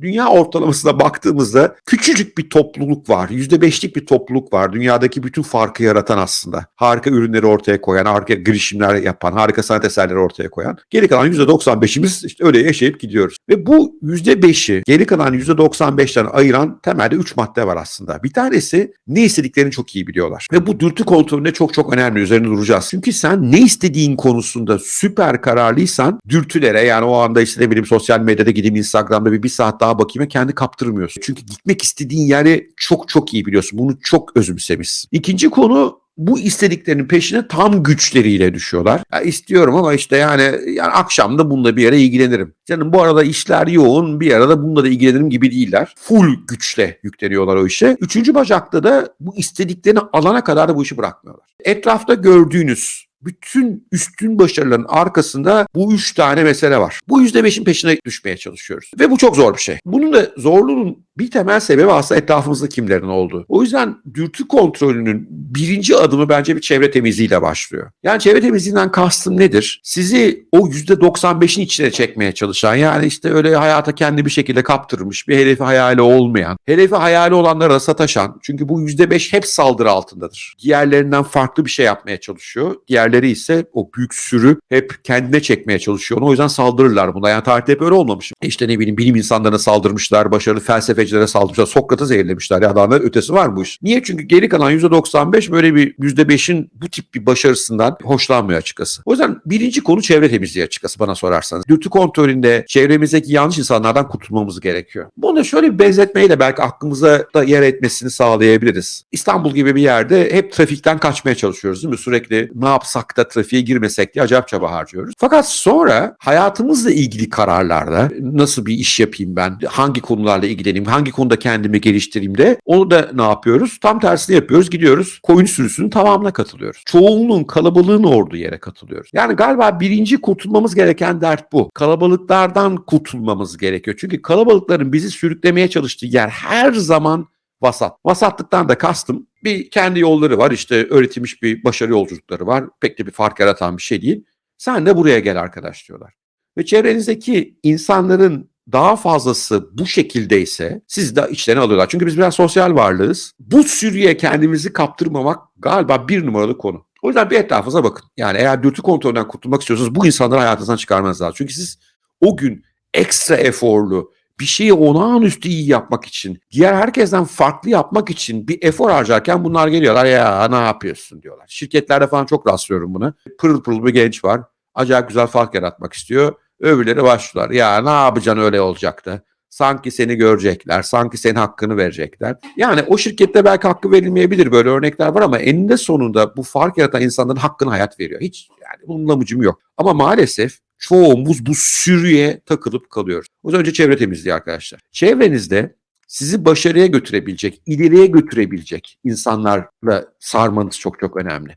dünya ortalamasına baktığımızda küçücük bir topluluk var. %5'lik bir topluluk var. Dünyadaki bütün farkı yaratan aslında. Harika ürünleri ortaya koyan, harika girişimler yapan, harika sanat eserleri ortaya koyan. Geri kalan %95'imiz işte öyle yaşayıp gidiyoruz. Ve bu %5'i geri kalan %95'ten ayıran temelde 3 madde var aslında. Bir tanesi ne istediklerini çok iyi biliyorlar. Ve bu dürtü kontrolünde çok çok önemli. Üzerine duracağız. Çünkü sen ne istediğin konusunda süper kararlıysan dürtülere yani o anda işte ne bileyim sosyal medyada gideyim Instagram'da bir, bir saat daha bakayım kendi kaptırmıyorsun. Çünkü gitmek istediğin yeri çok çok iyi biliyorsun. Bunu çok özümsemişsin. İkinci konu bu istediklerinin peşine tam güçleriyle düşüyorlar. Ya istiyorum ama işte yani, yani akşam da bununla bir ara ilgilenirim. Canım bu arada işler yoğun bir arada bununla da ilgilenirim gibi değiller. Full güçle yükleniyorlar o işe. Üçüncü bacakta da bu istediklerini alana kadar da bu işi bırakmıyorlar. Etrafta gördüğünüz bütün üstün başarıların arkasında bu üç tane mesele var. Bu yüzde beşin peşine düşmeye çalışıyoruz. Ve bu çok zor bir şey. Bunun da zorluğunun bir temel sebebi aslında etrafımızda kimlerin olduğu. O yüzden dürtü kontrolünün birinci adımı bence bir çevre temizliğiyle başlıyor. Yani çevre temizliğinden kastım nedir? Sizi o %95'in içine çekmeye çalışan yani işte öyle hayata kendi bir şekilde kaptırmış bir hedefi hayali olmayan, hedefi hayali olanlara sataşan çünkü bu %5 hep saldırı altındadır. Diğerlerinden farklı bir şey yapmaya çalışıyor. Diğerleri ise o büyük sürü hep kendine çekmeye çalışıyor. O yüzden saldırırlar buna. Yani tarihte hep öyle olmamış. İşte ne bileyim bilim insanlarına saldırmışlar, başarılı felsefe felsefecilere saldırmışlar. Sokrat'ı zehirlemişler ya adamlar ötesi var bu iş. Niye? Çünkü geri kalan %95 böyle bir %5'in bu tip bir başarısından hoşlanmıyor açıkçası. O yüzden birinci konu çevre temizliği açıkçası bana sorarsanız. Dürtü kontrolünde çevremizdeki yanlış insanlardan kurtulmamız gerekiyor. Bunu şöyle bir benzetmeyle belki aklımıza da yer etmesini sağlayabiliriz. İstanbul gibi bir yerde hep trafikten kaçmaya çalışıyoruz değil mi? Sürekli ne yapsak da trafiğe girmesek diye acayip çaba harcıyoruz. Fakat sonra hayatımızla ilgili kararlarda nasıl bir iş yapayım ben, hangi konularla ilgileneyim, hangi konuda kendimi geliştireyim de onu da ne yapıyoruz? Tam tersini yapıyoruz. Gidiyoruz koyun sürüsünün tamamına katılıyoruz. Çoğunluğun kalabalığın olduğu yere katılıyoruz. Yani galiba birinci kurtulmamız gereken dert bu. Kalabalıklardan kurtulmamız gerekiyor. Çünkü kalabalıkların bizi sürüklemeye çalıştığı yer her zaman vasat. Vasatlıktan da kastım bir kendi yolları var işte öğretilmiş bir başarı yolculukları var. Pek de bir fark yaratan bir şey değil. Sen de buraya gel arkadaş diyorlar. Ve çevrenizdeki insanların daha fazlası bu şekildeyse siz de içlerine alıyorlar. Çünkü biz biraz sosyal varlığız. Bu sürüye kendimizi kaptırmamak galiba bir numaralı konu. O yüzden bir etrafınıza bakın. Yani eğer dürtü kontrolünden kurtulmak istiyorsanız bu insanları hayatınızdan çıkarmanız lazım. Çünkü siz o gün ekstra eforlu, bir şeyi olağanüstü iyi yapmak için, diğer herkesten farklı yapmak için bir efor harcarken bunlar geliyorlar ya ne yapıyorsun diyorlar. Şirketlerde falan çok rastlıyorum buna. Pırıl pırıl bir genç var. Acayip güzel fark yaratmak istiyor Öbürleri başlar. Ya ne yapacaksın öyle olacaktı. Sanki seni görecekler, sanki senin hakkını verecekler. Yani o şirkette belki hakkı verilmeyebilir böyle örnekler var ama eninde sonunda bu fark yaratan insanların hakkını hayat veriyor. Hiç yani bunun lamucum yok. Ama maalesef çoğumuz bu sürüye takılıp kalıyoruz. O önce çevre temizliği arkadaşlar. Çevrenizde sizi başarıya götürebilecek, ileriye götürebilecek insanlarla sarmanız çok çok önemli.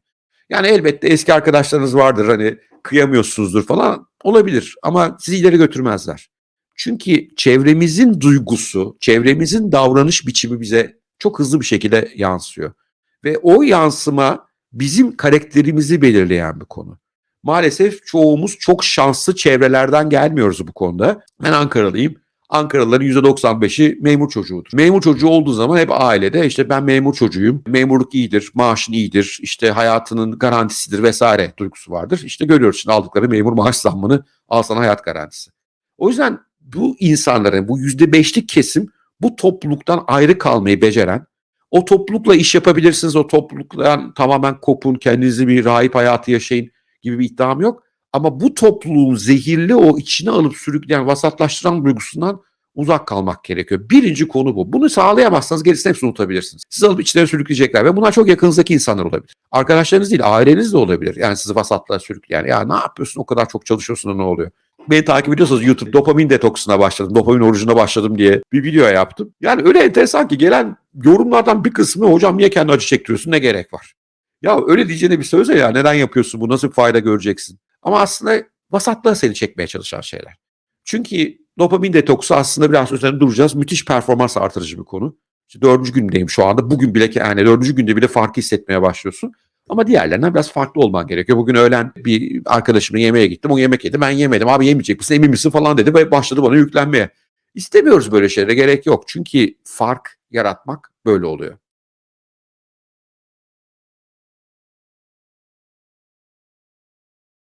Yani elbette eski arkadaşlarınız vardır hani kıyamıyorsunuzdur falan olabilir ama sizi ileri götürmezler. Çünkü çevremizin duygusu, çevremizin davranış biçimi bize çok hızlı bir şekilde yansıyor. Ve o yansıma bizim karakterimizi belirleyen bir konu. Maalesef çoğumuz çok şanslı çevrelerden gelmiyoruz bu konuda. Ben Ankaralıyım. Ankaralıların %95'i memur çocuğudur. Memur çocuğu olduğu zaman hep ailede işte ben memur çocuğuyum, memurluk iyidir, maaşın iyidir, işte hayatının garantisidir vesaire duygusu vardır. İşte görüyoruz şimdi aldıkları memur maaş zammını al hayat garantisi. O yüzden bu insanların, bu %5'lik kesim bu topluluktan ayrı kalmayı beceren, o toplulukla iş yapabilirsiniz, o topluluktan tamamen kopun, kendinizi bir rahip hayatı yaşayın gibi bir iddiam yok. Ama bu topluluğun zehirli o içine alıp sürükleyen, vasatlaştıran duygusundan uzak kalmak gerekiyor. Birinci konu bu. Bunu sağlayamazsanız gerisini hepsini unutabilirsiniz. Sizi alıp içlerine sürükleyecekler ve bunlar çok yakınızdaki insanlar olabilir. Arkadaşlarınız değil, aileniz de olabilir. Yani sizi vasatlığa sürükleyen. Ya ne yapıyorsun o kadar çok çalışıyorsun da ne oluyor? Beni takip ediyorsanız YouTube dopamin detoksuna başladım, dopamin orucuna başladım diye bir video yaptım. Yani öyle enteresan ki gelen yorumlardan bir kısmı hocam niye kendi acı çektiriyorsun ne gerek var? Ya öyle diyeceğine bir söze ya neden yapıyorsun bu nasıl fayda göreceksin? Ama aslında vasatlığa seni çekmeye çalışan şeyler. Çünkü dopamin detoksu aslında biraz üzerinde duracağız. Müthiş performans artırıcı bir konu. İşte dördüncü gündeyim şu anda. Bugün bile yani dördüncü günde bile farkı hissetmeye başlıyorsun. Ama diğerlerinden biraz farklı olman gerekiyor. Bugün öğlen bir arkadaşımla yemeğe gittim. O yemek yedi. Ben yemedim. Abi yemeyecek misin? Emin misin falan dedi ve başladı bana yüklenmeye. İstemiyoruz böyle şeylere gerek yok. Çünkü fark yaratmak böyle oluyor.